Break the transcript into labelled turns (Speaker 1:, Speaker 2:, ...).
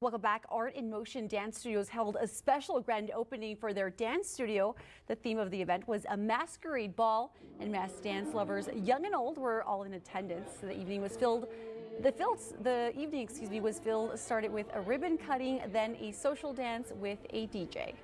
Speaker 1: Welcome back. Art in Motion Dance Studios held a special grand opening for their dance studio. The theme of the event was a masquerade ball, and mass dance lovers, young and old, were all in attendance. The evening was filled. The, filled, the evening, excuse me, was filled. Started with a ribbon cutting, then a social dance with a DJ.